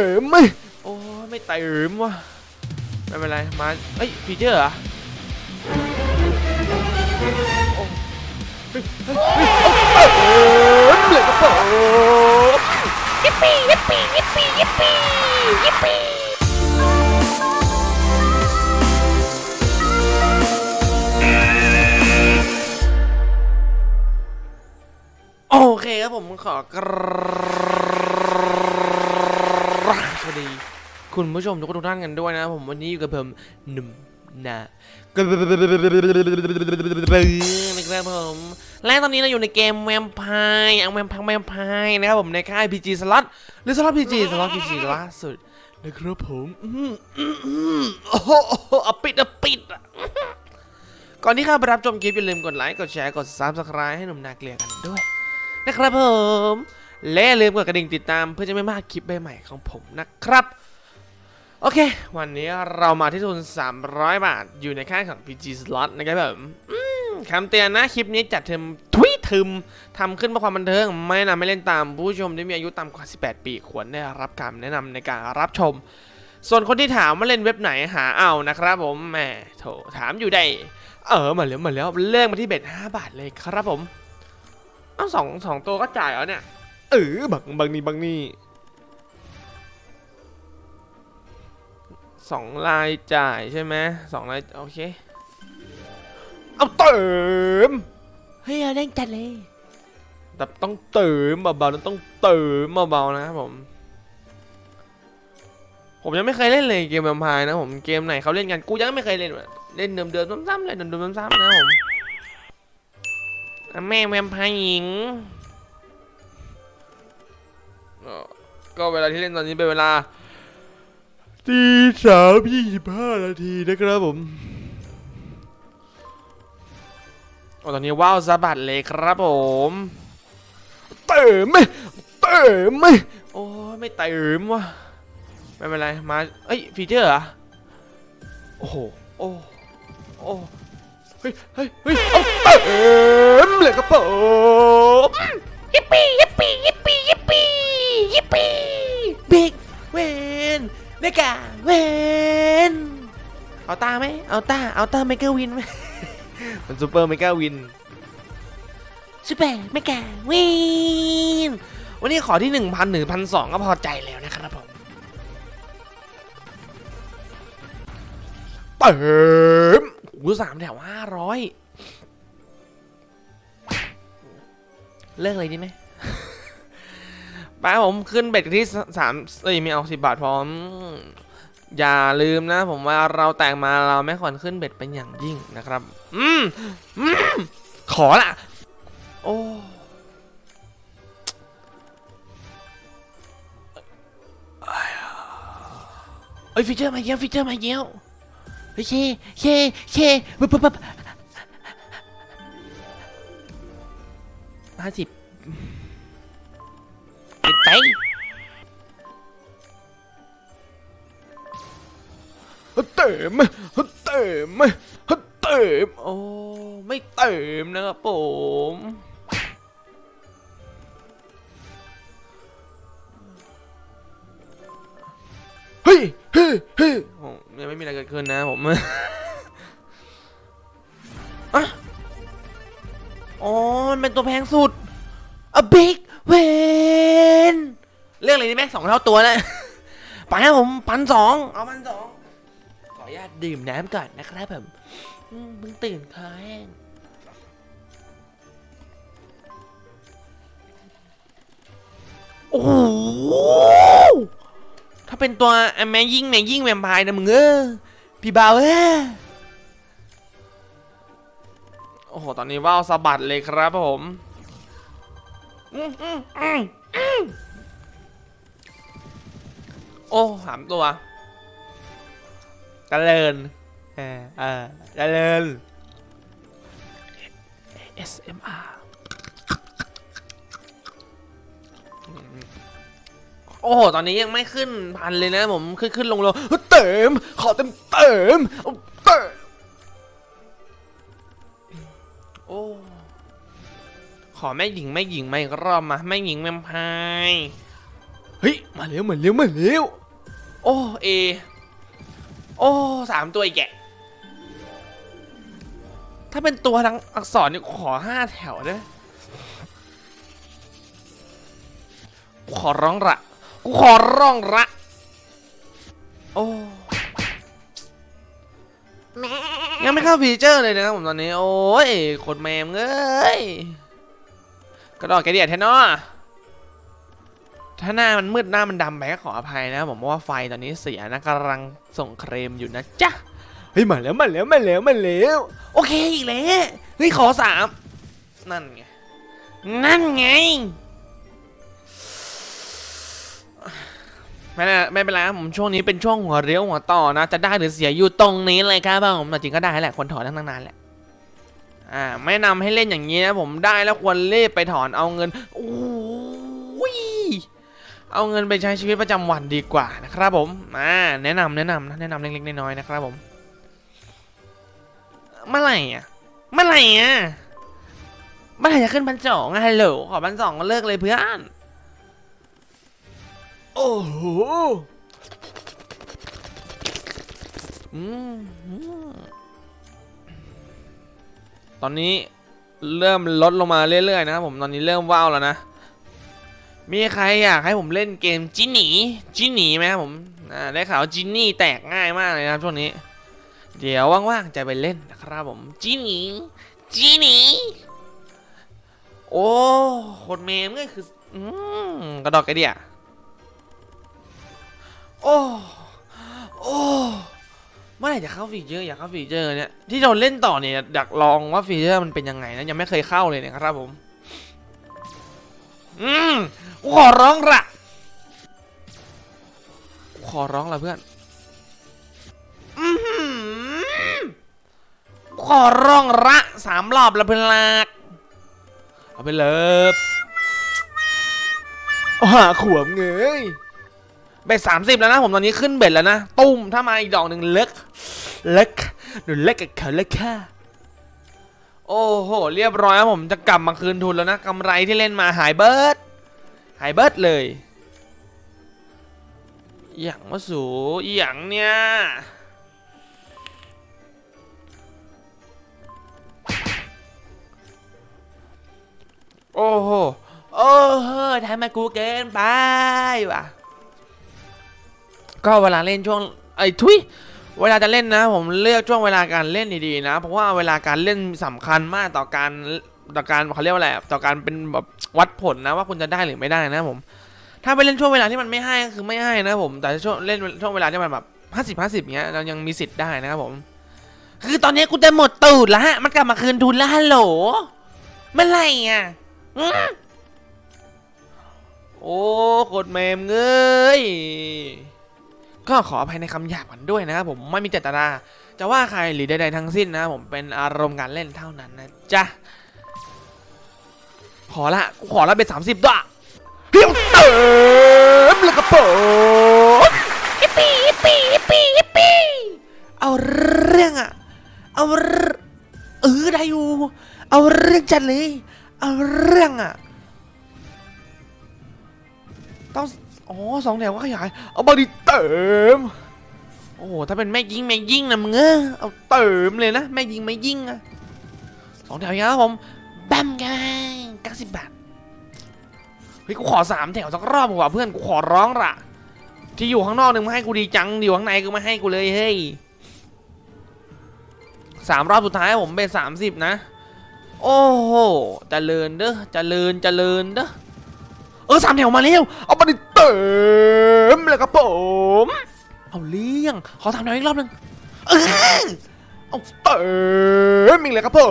เติมไหมโอ้ไม่เติมว่ะไม่เป็นไรมาเอ้ยฟีเจอร์เหรอโอ้เฮ้ยเฮ้ยเฮ้ยเติมเลยครับผมยิปปี้ยิปปี้ยิปปี้ยิปปี้ยิปปี้โอเคครับผมขอกราบสวัสดี คุณผู้ชมทุกคนทุกท่านกันด้วยนะครับผมวันนี้อยู่กับผมหนุ่มนะนะครับผมและตอนนี้เราอยู่ในเกมแวมไพร์อังแวมพังแวมไพร์นะครับผมในค่าย PG สล็อตหรือสล็อต PG สล็อต PG ล่าสุดนะครับผมอื้อหืออื้อหือโอ้โหเอาปิดเอาปิดอะก่อนที่เข้าไปรับชมคลิปอย่าลืมกดไลค์กดแชร์กด subscribe ให้หนุ่มนาเกลียกันด้วย นะครับผมและอย่าลืมกดกระดิ่งติดตามเพื่อจะไม่พลาดคลิปใหม่ๆของผมนะครับ โอเค วันนี้เรามาที่ทุน 300 บาท อยู่ในค่ายของ PG Slot นะครับผมคำเตือนนะ คลิปนี้จัดเทมทวิทึมทำขึ้นเพื่อความบันเทิง ไม่นะนำไม่เล่นตามผู้ชมที่มีอายุต่ำกว่า 18 ปี ควรได้รับคำแนะนำในการรับชม ส่วนคนที่ถามว่าเล่นเว็บไหนหาเอานะครับผม แหมโถถามอยู่ได้ เออ มาแล้วมาแล้วเลิกมาที่เบ็ด5บาทเลยครับผม เอาสองสองตัวก็จ่ายเหรอเนี่ย เออบางบางนี่บางนี่ สองลายจ่ายใช่ไหมสองลายโอเค เอาเติม เฮ้ยเอาเล่นจัดเลยแต่ต้องเติมเบาๆแล้วต้องเติมเบาๆนะครับผม ผมยังไม่เคยเล่นเลยเกมแวมไพร์นะผมเกมไหนเขาเล่นกันกูยังไม่เคยเล่นว่ะเล่นเดิมๆซ้ำๆเลยเดิมๆซ้ำๆนะผมอะแม่แวมไพร์หญิงเอ่อก็เวลาที่เล่นตอนนี้เป็นเวลา ตีสามยี่สิบห้านาทีนะครับผมโอ้ตอนนี้ว้าวสะบัดเลยครับผมเติมไหมเติมไหมโอ้ยไม่เติมว่ะไม่เป็นไรมาเอ้ย feature เหรอโอ้โหโอ้โอ้เฮ้ยเฮ้ยเฮ้ยเอาเติมเลยครับผมยิปปี้ยิปปี้ยิปปี้ยิปปี้ยิปปี้ big win mega win เอาตาไหมเอาตาเอาตา mega win ไหมมัน super mega win super mega win วันนี้ขอที่หนึ่งพันหนึ่งพันสองก็พอใจแล้วนะครับผมเติมหูสามแถวห้าร้อยเลิกเลยดีไหม ป้าผมขึ้น bet ที่สามเอ้ยไม่เอาสิบบาทพร้อม อย่าลืมนะ ผมว่าเราแตกมาเราไม่ควรขึ้น bet เป็นอย่างยิ่งนะครับ อืมอืมขอละโอ้เอ้ย feature มาเยี่ยว feature มาเยี่ยวเฮ้ยเช่เช่เช่ปุ๊บปุ๊บปุ๊บห้าสิบ ไปเติมไหมเติมไหมเติมโอ้ไม่เติมนะครับผมเฮ้ยเฮ้ยเฮ้ยโอ้ยังไม่มีอะไรเกิดขึ้นนะผมอะอ๋อมันเป็นตัวแพงสุด a big win เรื่องอะไรดีไหมสองเท่าตัวเลยไปครับผมพันสองเอาพันสองขออนุญาตดื่มน้ำก่อนนะครับผมอืมเพิ่งตื่นคอแห้งโอ้โหถ้าเป็นตัวแม่ยิ่งแม่ยิ่งแวมไพร์นะมึงเออพี่บ่าวเออโอ้โห ตอนนี้ว่าวสะบัดเลยครับผมอืมอืมอืมอืม โอ้สามตัวเจริญเออเออเจริญ SMR โอ้โห ตอนนี้ยังไม่ขึ้นพันเลยนะผม ขึ้นขึ้นลงลงเติม ขอเติมเติม อแม่หญิงแม่หญิงมาอีกรอบมาแม่หญิงแวมไพร์เฮ้ยมาเร็วมาเร็วมาเร็วโอ้เอโอ้สามตัวอีกแกะถ้าเป็นตัวทั้งอักษรนี่ขอห้าแถวได้ไหมกูขอร้องละกูขอร้องละโอ้ยังไม่เข้าฟีเจอร์เลยนะครับผมตอนนี้ โอ้ยโคตรแมมเอ้ย กระดอกกระเดียดแท้เนาะถ้าหน้ามันมืดหน้ามันดำไปก็ขออภัยนะครับผมเพราะว่าไฟตอนนี้เสียนะกำลังส่งเครมอยู่นะจ๊ะเฮ้ยมาแล้วมาแล้วมาแล้วมาแล้วโอเคอีกแล้วเฮ้ยขอสามนั่นไงนั่นไงไม่เป็นไรไม่เป็นไรครับผมช่วงนี้เป็นช่วงหัวเรียวหัวต่อนะ จะได้หรือเสียอยู่ตรงนี้เลยครับผมแต่จริงก็ได้แหละควรถอนตั้งนานแหละ อ่าไม่นำให้เล่นอย่างนี้นะผมได้แล้วควรรีบไปถอนเอาเงินโอ้ยเอาเงินไปใช้ชีวิตประจำวันดีกว่านะครับผมอ่าแนะนำแนะนำนะแนะนำเล็กๆน้อยๆนะครับผมเมื่อไหร่อะเมื่อไหร่อะเมื่อไหร่จะขึ้นพันสองฮัลโหลขอพันสองก็เลิกเลยเพื่อนโอ้โหอืม ตอนนี้เริ่มลดลงมาเรื่อยๆนะครับผมตอนนี้เริ่มว้าวแล้วนะมีใครอยากให้ผมเล่นเกมจินหนีจินหนีไหมครับผมได้ข่าวจินนี่แตกง่ายมากเลยนะครับช่วงนี้ เดี๋ยวว่างๆจะไปเล่นนะครับผมจินหนีจินหนีโอ้คนเมมก็คืออืมกระดอกกระเดียโอ้โอ้ เมื่อไหร่จะเข้า feature อยากเข้า feature เนี่ยที่เราเล่นต่อเนี่ยอยากลองว่า feature มันเป็นยังไงนะยังไม่เคยเข้าเลยนะครับผม อืมกูขอร้องละกูขอร้องละเพื่อนอือขอร้องละสามรอบละเพื่อนลักเอาไปเลยเอาหาขวบเงย เบ็ดสามสิบแล้วนะผมตอนนี้ขึ้นเบ็ดแล้วนะตุ้มถ้ามาอีกดอกหนึ่งเล็กเล็กหรือเล็กกับเขาเล็กค่ะ โอ้โห เรียบร้อยครับผมจะกลับมาคืนทุนแล้วนะกำไรที่เล่นมาหายเบิร์ดหายเบิร์ดเลย อย่างมาสูอย่างเนี่ยโอ้โห โอ้โหทำไมกูเกินไปว่ะ ก็เวลาเล่นช่วงไอ้ทุยเวลาจะเล่นนะ ผมเลือกช่วงเวลาการเล่นดีๆนะ เพราะว่าเวลาการเล่นสำคัญมากต่อการต่อการเขาเรียกว่าอะไรต่อการเป็นแบบวัดผลนะว่าคุณจะได้หรือไม่ได้นะผม ถ้าไปเล่นช่วงเวลาที่มันไม่ให้ก็คือไม่ให้นะผม แต่ช่วงเล่นช่วงเวลาที่มันแบบห้าสิบห้าสิบเงี้ยเรายังมีสิทธิ์ได้นะครับผม คือตอนนี้กูจะหมดตูดแล้วฮะมันกลับมาคืนทุนแล้วฮัลโหลเมื่อไหร่อะโอ้โคตรเมมเงย ก็ขออภัยในคำหยาบกันด้วยนะครับผมไม่มีเจตนาจะว่าใครหรือใดๆทั้งสิ้นนะผมเป็นอารมณ์การเล่นเท่านั้นนะจ๊ะขอละกูขอละเป็นสามสิบด้วยเพียวเติมแล้วก็โปะยิปปี้ยิปี้ยิปี้ยิปี้เอาเรื่องอะเอาเองเออได้อยู่เอาเรื่องจัดเลยเอาเรื่องอะต้อง อ๋อสองแถวก็ขยาย เอาบอดีเติม โอ้โห ถ้าเป็นแม่ยิงแม่ยิงนะมึงเออเอาเติมเลยนะ แม่ยิงแม่ยิงอะสองแถวอย่างนี้ครับผมแบมกันเก้าสิบบาท เฮ้ย กูขอสามแถวสักรอบกว่าเพื่อน กูขอร้องละที่อยู่ข้างนอกนึงมาให้กูดีจังอยู่ข้างในก็ไม่ให้กูเลยเฮ้ยสามรอบสุดท้ายผมเป็นสามสิบนะ โอ้โหเจริญเด้อเจริญเจริญเด้อ เออสามแถวมาเร็วเอาบอดี้เติมแล้วก็โปะเอาเลี้ยงขอสามแถวอีกรอบหนึงเออเอาเติมอีกแล้วครับผ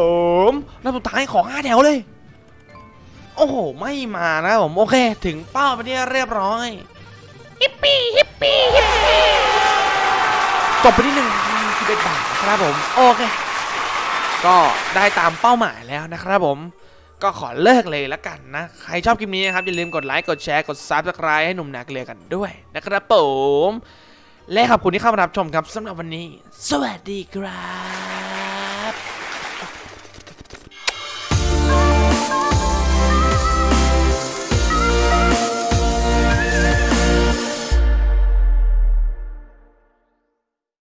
มรอบสุดท้ายขอห้าแถวเลย โอ้โหไม่มานะผมโอเค ถึงเป้าไปที่เรียบร้อยยิปปี้ยิปปี้ยิปปี้จบไปที่หนึ่งสิบเอ็ดบาทนะครับผมโอเคก็ได้ตามเป้าหมายแล้วนะครับผม ก็ขอเลิกเลยละกันนะ ใครชอบคลิปนี้นะครับ อย่าลืมกดไลค์ กดแชร์ กด subscribe ให้หนุ่มนาเกลือกันด้วยนะครับผม และขอบคุณที่เข้ามารับชมครับสำหรับวันนี้ สวัสดีครับ